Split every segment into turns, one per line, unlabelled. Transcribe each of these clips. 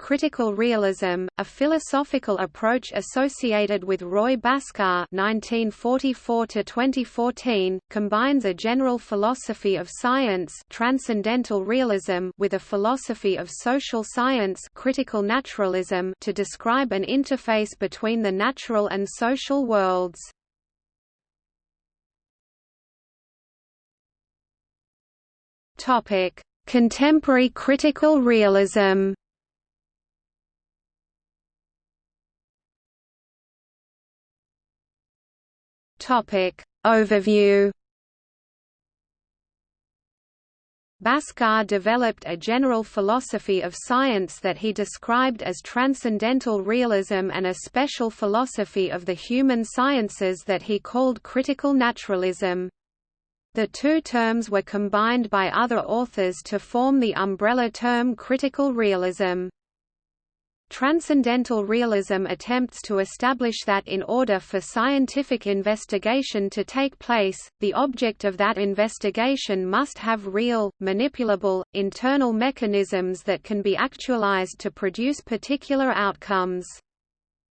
critical realism, a philosophical approach associated with Roy Bhaskar (1944–2014), combines a general philosophy of science (transcendental realism) with a philosophy of social science (critical naturalism) to describe an interface between the natural and social worlds. Topic: Contemporary critical realism. Topic: Overview. Bhaskar developed a general philosophy of science that he described as transcendental realism and a special philosophy of the human sciences that he called critical naturalism. The two terms were combined by other authors to form the umbrella term critical realism. Transcendental realism attempts to establish that in order for scientific investigation to take place, the object of that investigation must have real, manipulable, internal mechanisms that can be actualized to produce particular outcomes.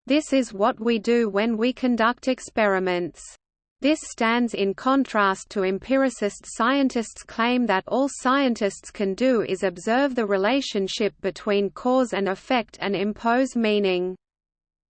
This is what we do when we conduct experiments. This stands in contrast to empiricist scientists' claim that all scientists can do is observe the relationship between cause and effect and impose meaning.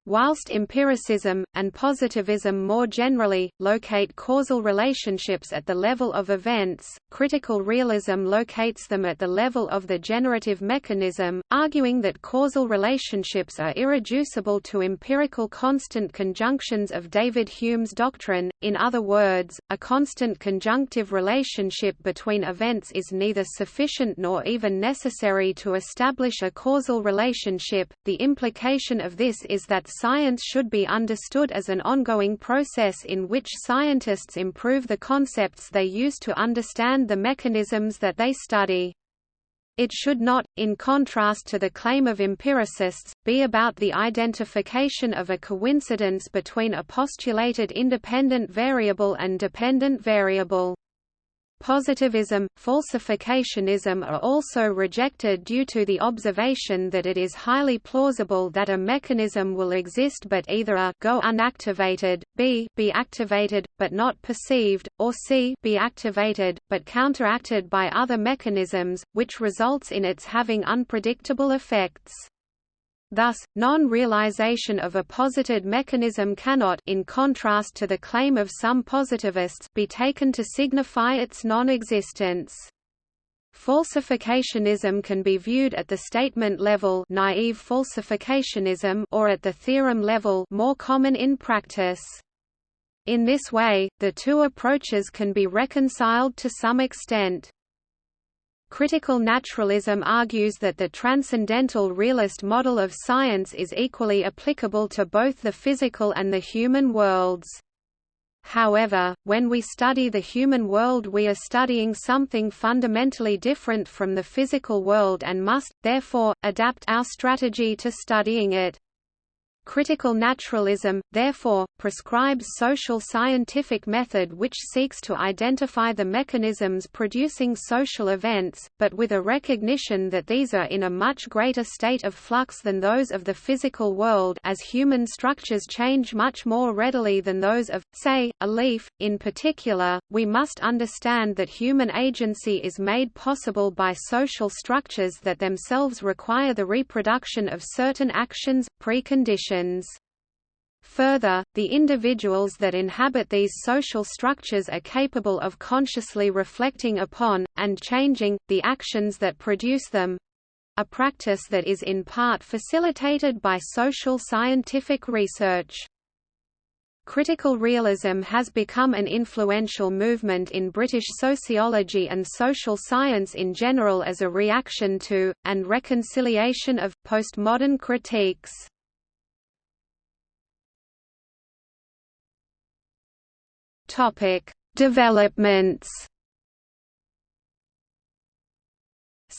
Whilst empiricism, and positivism more generally, locate causal relationships at the level of events, critical realism locates them at the level of the generative mechanism, arguing that causal relationships are irreducible to empirical constant conjunctions of David Hume's doctrine, in other words, a constant conjunctive relationship between events is neither sufficient nor even necessary to establish a causal relationship. The implication of this is that Science should be understood as an ongoing process in which scientists improve the concepts they use to understand the mechanisms that they study. It should not, in contrast to the claim of empiricists, be about the identification of a coincidence between a postulated independent variable and dependent variable. Positivism, falsificationism are also rejected due to the observation that it is highly plausible that a mechanism will exist but either a go unactivated, b be activated, but not perceived, or c be activated, but counteracted by other mechanisms, which results in its having unpredictable effects. Thus, non-realization of a posited mechanism cannot in contrast to the claim of some positivists be taken to signify its non-existence. Falsificationism can be viewed at the statement level naive falsificationism or at the theorem level more common in practice. In this way, the two approaches can be reconciled to some extent. Critical naturalism argues that the transcendental realist model of science is equally applicable to both the physical and the human worlds. However, when we study the human world we are studying something fundamentally different from the physical world and must, therefore, adapt our strategy to studying it. Critical naturalism, therefore, prescribes social scientific method which seeks to identify the mechanisms producing social events, but with a recognition that these are in a much greater state of flux than those of the physical world as human structures change much more readily than those of, say, a leaf. In particular, we must understand that human agency is made possible by social structures that themselves require the reproduction of certain actions, preconditions. Further, the individuals that inhabit these social structures are capable of consciously reflecting upon, and changing, the actions that produce them—a practice that is in part facilitated by social scientific research. Critical realism has become an influential movement in British sociology and social science in general as a reaction to, and reconciliation of, postmodern critiques. Topic: Developments.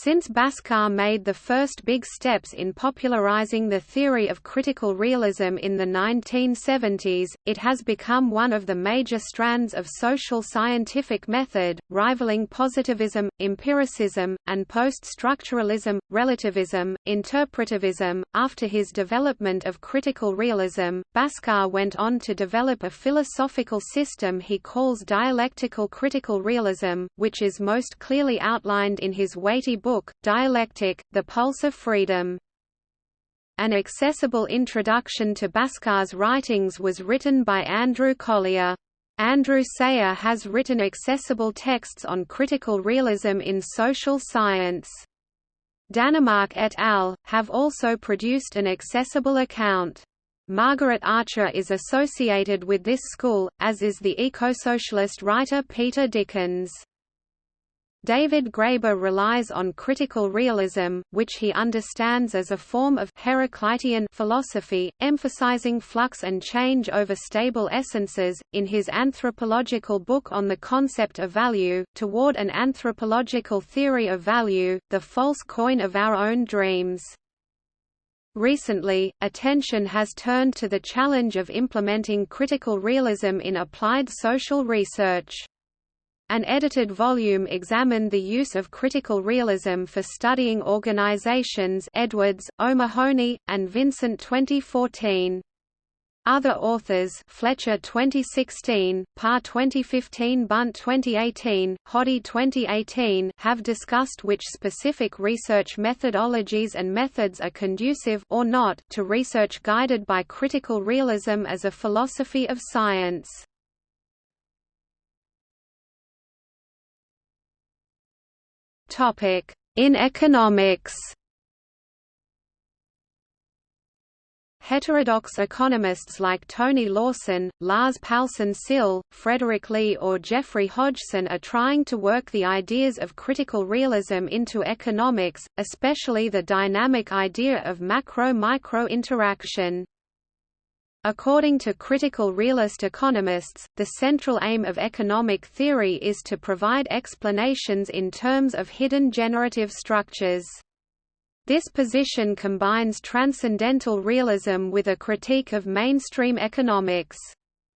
Since Bhaskar made the first big steps in popularizing the theory of critical realism in the 1970s, it has become one of the major strands of social scientific method, rivaling positivism, empiricism, and post-structuralism, relativism, interpretivism. After his development of critical realism, Bhaskar went on to develop a philosophical system he calls dialectical critical realism, which is most clearly outlined in his weighty book, Dialectic, The Pulse of Freedom. An accessible introduction to Bhaskar's writings was written by Andrew Collier. Andrew Sayer has written accessible texts on critical realism in social science. Danermark et al. have also produced an accessible account. Margaret Archer is associated with this school, as is the eco-socialist writer Peter Dickens. David Graeber relies on critical realism, which he understands as a form of Heraclitean philosophy, emphasizing flux and change over stable essences, in his anthropological book on the concept of value, toward an anthropological theory of value, the false coin of our own dreams. Recently, attention has turned to the challenge of implementing critical realism in applied social research. An edited volume examined the use of critical realism for studying organizations Edwards, O'Mahony, and Vincent 2014. Other authors Fletcher 2016, Parr 2015 Bunt 2018, Hoddy 2018 have discussed which specific research methodologies and methods are conducive or not to research guided by critical realism as a philosophy of science. In economics Heterodox economists like Tony Lawson, Lars Palsson Syll, Frederick Lee or Geoffrey Hodgson are trying to work the ideas of critical realism into economics, especially the dynamic idea of macro-micro interaction. According to critical realist economists, the central aim of economic theory is to provide explanations in terms of hidden generative structures. This position combines transcendental realism with a critique of mainstream economics.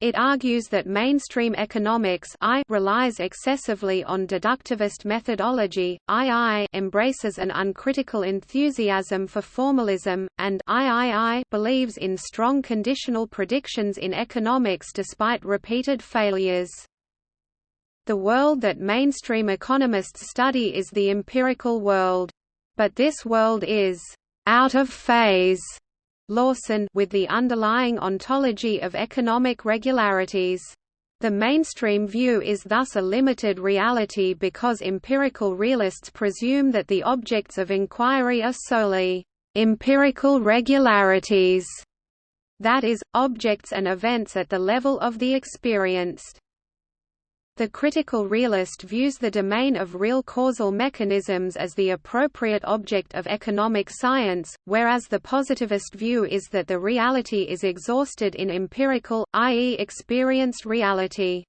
It argues that mainstream economics I relies excessively on deductivist methodology, II embraces an uncritical enthusiasm for formalism, and III believes in strong conditional predictions in economics despite repeated failures. The world that mainstream economists study is the empirical world. But this world is out of phase Lawson with the underlying ontology of economic regularities. The mainstream view is thus a limited reality because empirical realists presume that the objects of inquiry are solely empirical regularities, that is, objects and events at the level of the experienced. The critical realist views the domain of real causal mechanisms as the appropriate object of economic science, whereas the positivist view is that the reality is exhausted in empirical, i.e. experienced reality.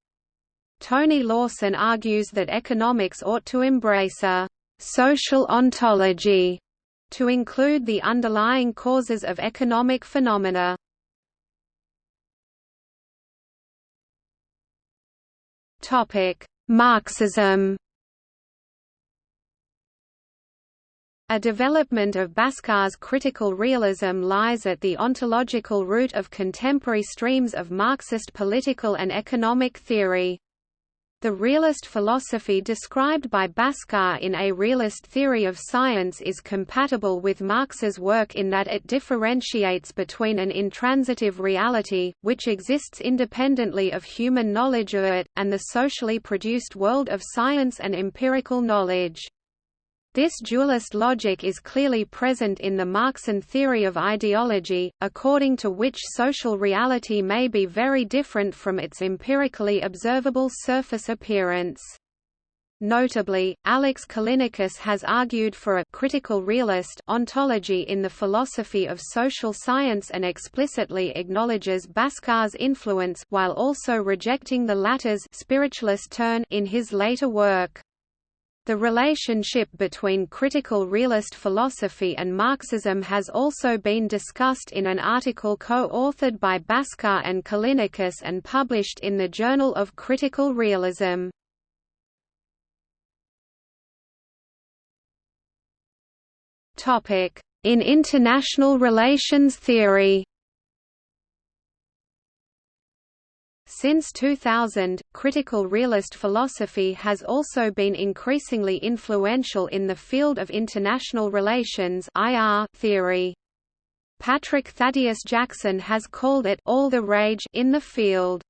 Tony Lawson argues that economics ought to embrace a «social ontology» to include the underlying causes of economic phenomena. Topic: Marxism. A development of Bhaskar's critical realism lies at the ontological root of contemporary streams of Marxist political and economic theory. The realist philosophy described by Bhaskar in A Realist Theory of Science is compatible with Marx's work in that it differentiates between an intransitive reality, which exists independently of human knowledge of it, and the socially produced world of science and empirical knowledge. This dualist logic is clearly present in the Marxian theory of ideology, according to which social reality may be very different from its empirically observable surface appearance. Notably, Alex Callinicos has argued for a critical realist ontology in the philosophy of social science and explicitly acknowledges Bhaskar's influence while also rejecting the latter's spiritualist turn in his later work. The relationship between critical realist philosophy and Marxism has also been discussed in an article co-authored by Bhaskar and Callinicos and published in the Journal of Critical Realism. In international relations theory Since 2000, critical realist philosophy has also been increasingly influential in the field of international relations (IR) theory. Patrick Thaddeus Jackson has called it all the rage in the field.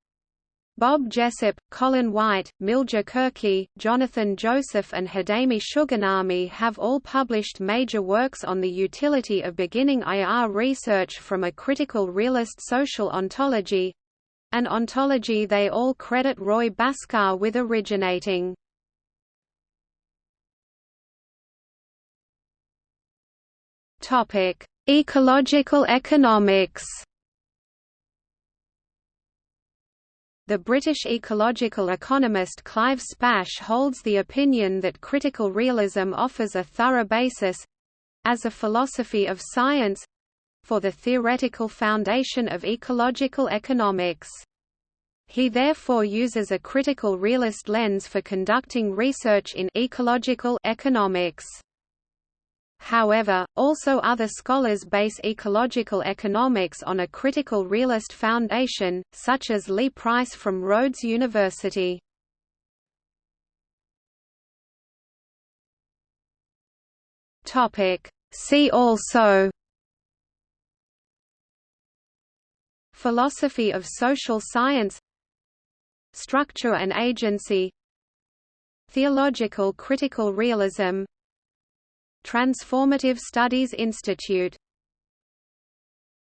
Bob Jessop, Colin Wight, Milja Kurki, Jonathan Joseph and Hidemi Suganami have all published major works on the utility of beginning IR research from a critical realist social ontology, an ontology they all credit Roy Bhaskar with originating. Ecological economics. The British ecological economist Clive Spash holds the opinion that critical realism offers a thorough basis—as a philosophy of science, for the theoretical foundation of ecological economics. He therefore uses a critical realist lens for conducting research in ecological economics. However, also other scholars base ecological economics on a critical realist foundation, such as Leigh Price from Rhodes University. See also Philosophy of social science Structure and agency Theological critical realism Transformative Studies Institute